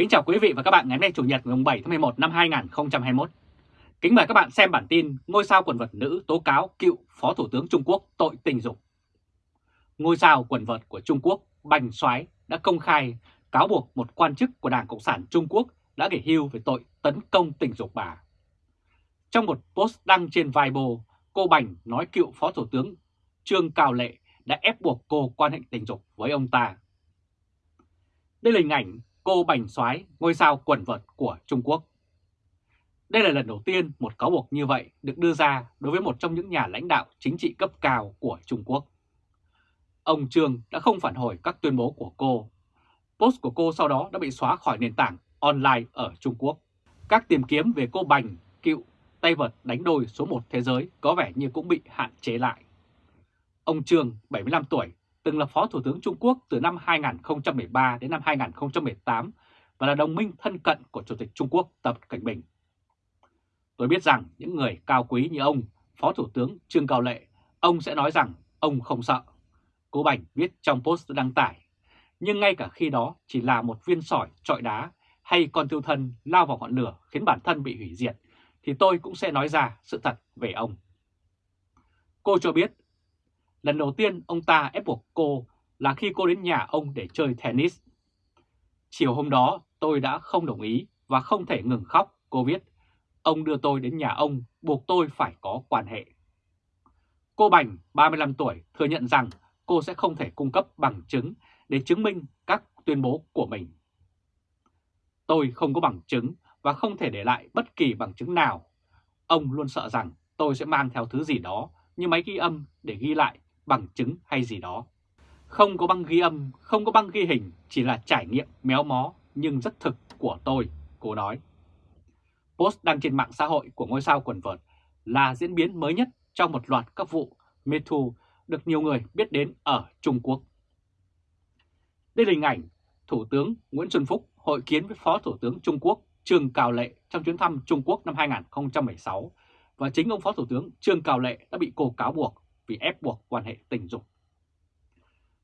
Kính chào quý vị và các bạn ngày hôm nay Chủ nhật ngày 7 tháng 11 năm 2021. Kính mời các bạn xem bản tin Ngôi sao quần vợt nữ tố cáo cựu Phó Thủ tướng Trung Quốc tội tình dục. Ngôi sao quần vợt của Trung Quốc Bành Soái đã công khai cáo buộc một quan chức của Đảng Cộng sản Trung Quốc đã nghỉ hưu về tội tấn công tình dục bà. Trong một post đăng trên Weibo, cô Bành nói cựu Phó Thủ tướng Trương Cao Lệ đã ép buộc cô quan hệ tình dục với ông ta. Đây là hình ảnh cô Bành Soái, ngôi sao quần vợt của Trung Quốc. Đây là lần đầu tiên một cáo buộc như vậy được đưa ra đối với một trong những nhà lãnh đạo chính trị cấp cao của Trung Quốc. Ông Trương đã không phản hồi các tuyên bố của cô. Post của cô sau đó đã bị xóa khỏi nền tảng online ở Trung Quốc. Các tìm kiếm về cô Bành, cựu tay vợt đánh đôi số 1 thế giới có vẻ như cũng bị hạn chế lại. Ông Trương, 75 tuổi, từng là Phó Thủ tướng Trung Quốc từ năm 2013 đến năm 2018 và là đồng minh thân cận của Chủ tịch Trung Quốc Tập Cảnh Bình. Tôi biết rằng những người cao quý như ông, Phó Thủ tướng Trương Cao Lệ, ông sẽ nói rằng ông không sợ. Cô Bành viết trong post đăng tải, nhưng ngay cả khi đó chỉ là một viên sỏi trọi đá hay con tiêu thân lao vào ngọn lửa khiến bản thân bị hủy diệt, thì tôi cũng sẽ nói ra sự thật về ông. Cô cho biết Lần đầu tiên ông ta ép buộc cô là khi cô đến nhà ông để chơi tennis. Chiều hôm đó tôi đã không đồng ý và không thể ngừng khóc, cô viết. Ông đưa tôi đến nhà ông, buộc tôi phải có quan hệ. Cô Bành, 35 tuổi, thừa nhận rằng cô sẽ không thể cung cấp bằng chứng để chứng minh các tuyên bố của mình. Tôi không có bằng chứng và không thể để lại bất kỳ bằng chứng nào. Ông luôn sợ rằng tôi sẽ mang theo thứ gì đó như máy ghi âm để ghi lại bằng chứng hay gì đó. Không có băng ghi âm, không có băng ghi hình, chỉ là trải nghiệm méo mó nhưng rất thực của tôi, cô nói. Post đăng trên mạng xã hội của ngôi sao quần vợt là diễn biến mới nhất trong một loạt các vụ MeToo được nhiều người biết đến ở Trung Quốc. Đây là hình ảnh Thủ tướng Nguyễn Xuân Phúc hội kiến với Phó Thủ tướng Trung Quốc Trương Cao Lệ trong chuyến thăm Trung Quốc năm 2016 và chính ông Phó Thủ tướng Trương Cao Lệ đã bị cô cáo buộc vì ép buộc quan hệ tình dục.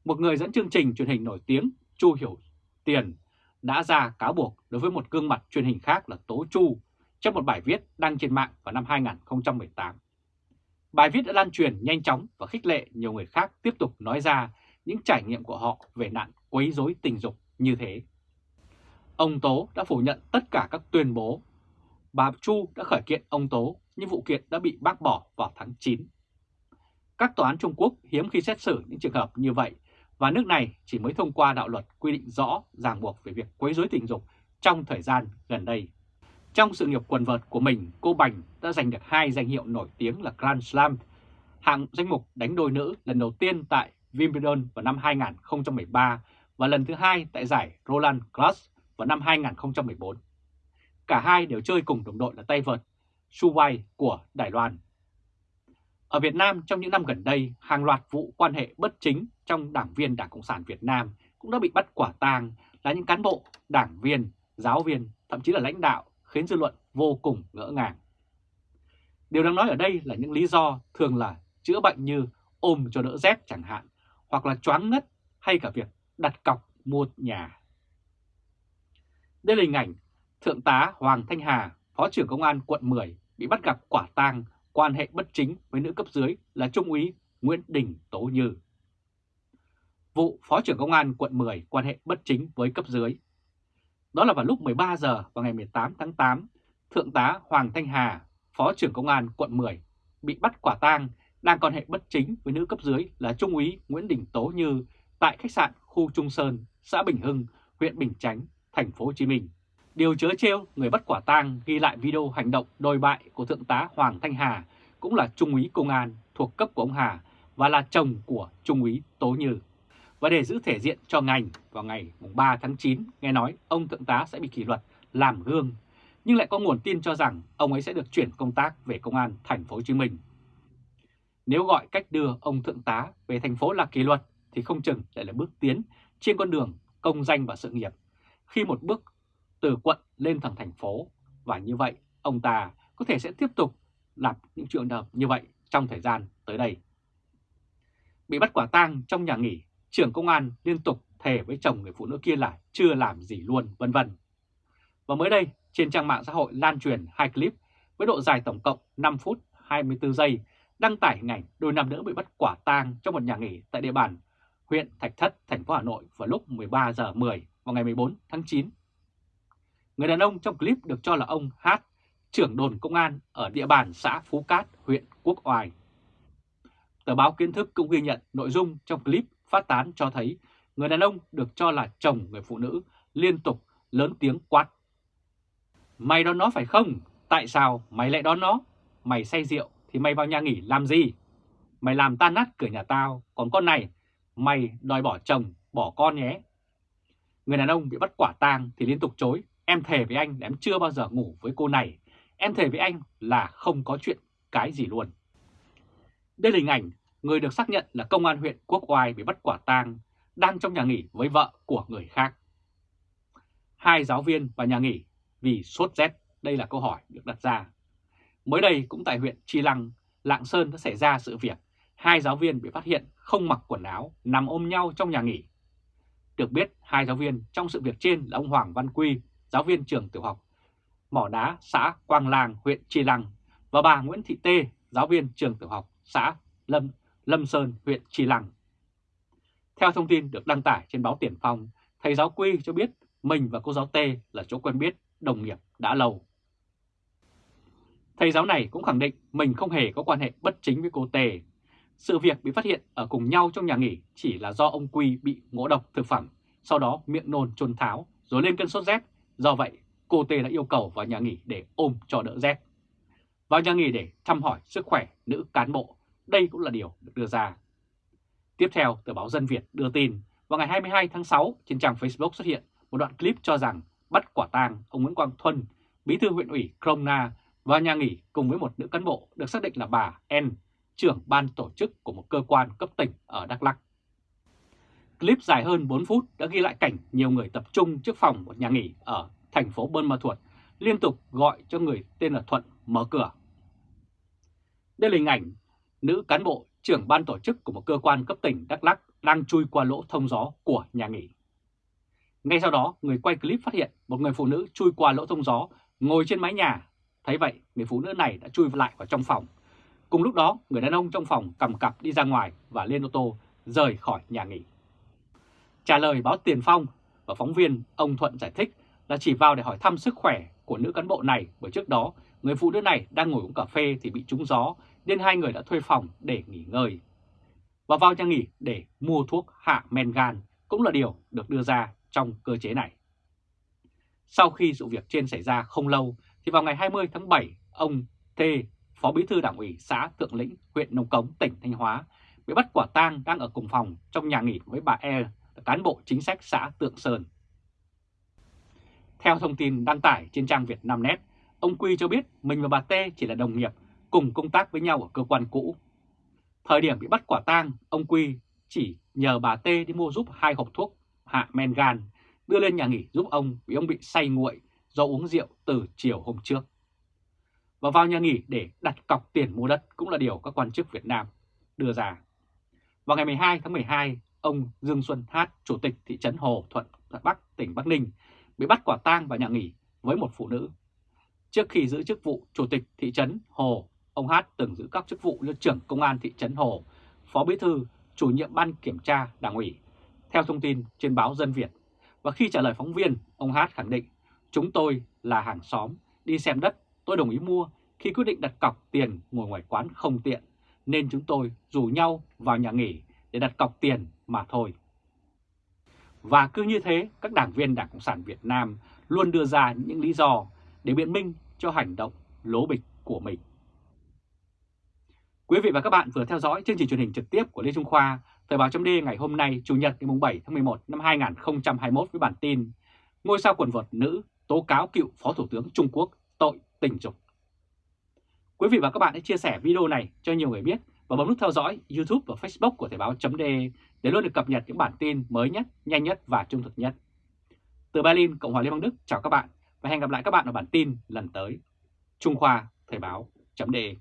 Một người dẫn chương trình truyền hình nổi tiếng Chu Hiểu Tiền đã ra cáo buộc đối với một gương mặt truyền hình khác là Tố Chu trong một bài viết đăng trên mạng vào năm 2018. Bài viết đã lan truyền nhanh chóng và khích lệ nhiều người khác tiếp tục nói ra những trải nghiệm của họ về nạn quấy rối tình dục như thế. Ông Tố đã phủ nhận tất cả các tuyên bố. Bà Chu đã khởi kiện ông Tố nhưng vụ kiện đã bị bác bỏ vào tháng 9 các tòa án Trung Quốc hiếm khi xét xử những trường hợp như vậy và nước này chỉ mới thông qua đạo luật quy định rõ ràng buộc về việc quấy rối tình dục trong thời gian gần đây. Trong sự nghiệp quần vợt của mình, cô Bành đã giành được hai danh hiệu nổi tiếng là Grand Slam, hạng danh mục đánh đôi nữ lần đầu tiên tại Wimbledon vào năm 2013 và lần thứ hai tại giải Roland Garros vào năm 2014. Cả hai đều chơi cùng đồng đội là tay vợt Su Wei của Đài Loan. Ở Việt Nam trong những năm gần đây, hàng loạt vụ quan hệ bất chính trong đảng viên Đảng Cộng sản Việt Nam cũng đã bị bắt quả tang là những cán bộ, đảng viên, giáo viên, thậm chí là lãnh đạo khiến dư luận vô cùng ngỡ ngàng. Điều đang nói ở đây là những lý do thường là chữa bệnh như ôm cho đỡ rét chẳng hạn, hoặc là choáng ngất hay cả việc đặt cọc mua nhà. Đây là hình ảnh Thượng tá Hoàng Thanh Hà, Phó trưởng Công an quận 10 bị bắt gặp quả tang quan hệ bất chính với nữ cấp dưới là Trung úy Nguyễn Đình Tố Như. Vụ Phó trưởng Công an quận 10 quan hệ bất chính với cấp dưới. Đó là vào lúc 13 giờ vào ngày 18 tháng 8, Thượng tá Hoàng Thanh Hà, Phó trưởng Công an quận 10, bị bắt quả tang đang quan hệ bất chính với nữ cấp dưới là Trung úy Nguyễn Đình Tố Như tại khách sạn khu Trung Sơn, xã Bình Hưng, huyện Bình Chánh, thành phố Hồ Chí Minh. Điều chớ trêu, người bắt quả tang ghi lại video hành động đồi bại của Thượng tá Hoàng Thanh Hà, cũng là Trung úy Công an thuộc cấp của ông Hà và là chồng của Trung úy Tố Như. Và để giữ thể diện cho ngành, vào ngày 3 tháng 9, nghe nói ông Thượng tá sẽ bị kỷ luật làm gương, nhưng lại có nguồn tin cho rằng ông ấy sẽ được chuyển công tác về Công an thành phố Hồ Chí Minh. Nếu gọi cách đưa ông Thượng tá về thành phố là kỷ luật thì không chừng lại là bước tiến trên con đường công danh và sự nghiệp. Khi một bước từ quận lên thẳng thành phố và như vậy ông ta có thể sẽ tiếp tục làm những chuyện hợp như vậy trong thời gian tới đây. Bị bắt quả tang trong nhà nghỉ, trưởng công an liên tục thề với chồng người phụ nữ kia là chưa làm gì luôn vân vân. Và mới đây, trên trang mạng xã hội lan truyền hai clip với độ dài tổng cộng 5 phút 24 giây đăng tải hình ảnh đôi nam nữ bị bắt quả tang trong một nhà nghỉ tại địa bàn huyện Thạch Thất, thành phố Hà Nội vào lúc 13 giờ 10 vào ngày 14 tháng 9. Người đàn ông trong clip được cho là ông Hát, trưởng đồn công an ở địa bàn xã Phú Cát, huyện Quốc Oai. Tờ báo Kiến thức cũng ghi nhận nội dung trong clip phát tán cho thấy người đàn ông được cho là chồng người phụ nữ liên tục lớn tiếng quát. Mày đón nó phải không? Tại sao mày lại đón nó? Mày say rượu thì mày vào nhà nghỉ làm gì? Mày làm tan nát cửa nhà tao, còn con này, mày đòi bỏ chồng, bỏ con nhé. Người đàn ông bị bắt quả tang thì liên tục chối, em thề với anh là em chưa bao giờ ngủ với cô này, em thề với anh là không có chuyện cái gì luôn. Đây là hình ảnh người được xác nhận là công an huyện Quốc Oai bị bắt quả tang đang trong nhà nghỉ với vợ của người khác. Hai giáo viên và nhà nghỉ vì sốt rét, đây là câu hỏi được đặt ra. Mới đây cũng tại huyện Chi Lăng, Lạng Sơn đã xảy ra sự việc hai giáo viên bị phát hiện không mặc quần áo nằm ôm nhau trong nhà nghỉ. Được biết hai giáo viên trong sự việc trên là ông Hoàng Văn Quy, giáo viên trường tiểu học Mỏ Đá, xã Quang làng huyện Chi Lăng và bà Nguyễn Thị Tê, giáo viên trường tiểu học xã Lâm Lâm Sơn, huyện Chi Lăng. Theo thông tin được đăng tải trên báo Tiền Phong, thầy giáo Quy cho biết mình và cô giáo Tê là chỗ quen biết, đồng nghiệp đã lâu. Thầy giáo này cũng khẳng định mình không hề có quan hệ bất chính với cô Tê. Sự việc bị phát hiện ở cùng nhau trong nhà nghỉ chỉ là do ông Quy bị ngộ độc thực phẩm, sau đó miệng nôn trôn tháo rồi lên cơn sốt rét. Do vậy, cô Tê đã yêu cầu vào nhà nghỉ để ôm cho đỡ rét. Vào nhà nghỉ để thăm hỏi sức khỏe nữ cán bộ, đây cũng là điều được đưa ra. Tiếp theo, tờ báo Dân Việt đưa tin, vào ngày 22 tháng 6 trên trang Facebook xuất hiện một đoạn clip cho rằng bắt quả tang ông Nguyễn Quang Thuân, bí thư huyện ủy Krona và nhà nghỉ cùng với một nữ cán bộ được xác định là bà N, trưởng ban tổ chức của một cơ quan cấp tỉnh ở Đắk Lắk. Clip dài hơn 4 phút đã ghi lại cảnh nhiều người tập trung trước phòng một nhà nghỉ ở thành phố Bơn Ma Thuột liên tục gọi cho người tên là Thuận mở cửa. Đây là hình ảnh nữ cán bộ trưởng ban tổ chức của một cơ quan cấp tỉnh Đắk lắc đang chui qua lỗ thông gió của nhà nghỉ. Ngay sau đó, người quay clip phát hiện một người phụ nữ chui qua lỗ thông gió ngồi trên mái nhà. Thấy vậy, người phụ nữ này đã chui lại vào trong phòng. Cùng lúc đó, người đàn ông trong phòng cầm cặp đi ra ngoài và lên ô tô rời khỏi nhà nghỉ. Trả lời báo Tiền Phong và phóng viên, ông Thuận giải thích là chỉ vào để hỏi thăm sức khỏe của nữ cán bộ này bởi trước đó người phụ nữ này đang ngồi uống cà phê thì bị trúng gió nên hai người đã thuê phòng để nghỉ ngơi. Và vào nhà nghỉ để mua thuốc hạ men gan cũng là điều được đưa ra trong cơ chế này. Sau khi sự việc trên xảy ra không lâu thì vào ngày 20 tháng 7, ông T, Phó Bí thư Đảng ủy xã Thượng Lĩnh, huyện Nông Cống, tỉnh Thanh Hóa, bị bắt quả tang đang ở cùng phòng trong nhà nghỉ với bà E, cán bộ chính sách xã Tượng Sơn. Theo thông tin đăng tải trên trang Việt Nam Net, ông Quy cho biết mình và bà T chỉ là đồng nghiệp cùng công tác với nhau ở cơ quan cũ. Thời điểm bị bắt quả tang, ông Quy chỉ nhờ bà T đi mua giúp hai hộp thuốc hạ men gan, đưa lên nhà nghỉ giúp ông vì ông bị say nguội do uống rượu từ chiều hôm trước. Và vào nhà nghỉ để đặt cọc tiền mua đất cũng là điều các quan chức Việt Nam đưa ra. Vào ngày 12 tháng 12, ông Dương Xuân Hát, Chủ tịch thị trấn Hồ Thuận, Bắc, tỉnh Bắc Ninh, bị bắt quả tang vào nhà nghỉ với một phụ nữ. Trước khi giữ chức vụ Chủ tịch thị trấn Hồ, ông Hát từng giữ các chức vụ như trưởng công an thị trấn Hồ, phó bí thư, chủ nhiệm ban kiểm tra đảng ủy, theo thông tin trên báo Dân Việt. Và khi trả lời phóng viên, ông Hát khẳng định, chúng tôi là hàng xóm, đi xem đất, tôi đồng ý mua, khi quyết định đặt cọc tiền ngồi ngoài quán không tiện, nên chúng tôi rủ nhau vào nhà nghỉ để đặt cọc tiền mà thôi. Và cứ như thế, các đảng viên Đảng Cộng sản Việt Nam luôn đưa ra những lý do để biện minh cho hành động lố bịch của mình. Quý vị và các bạn vừa theo dõi chương trình truyền hình trực tiếp của Lê Trung Khoa, Thời báo chấm ngày hôm nay, Chủ nhật ngày 7 tháng 11 năm 2021 với bản tin Ngôi sao quần vợt nữ tố cáo cựu Phó Thủ tướng Trung Quốc tội tình dục. Quý vị và các bạn hãy chia sẻ video này cho nhiều người biết và bấm nút theo dõi YouTube và Facebook của Thời báo.de để luôn được cập nhật những bản tin mới nhất, nhanh nhất và trung thực nhất. Từ Berlin, Cộng hòa Liên bang Đức chào các bạn và hẹn gặp lại các bạn ở bản tin lần tới. Trung Khoa Thời báo.de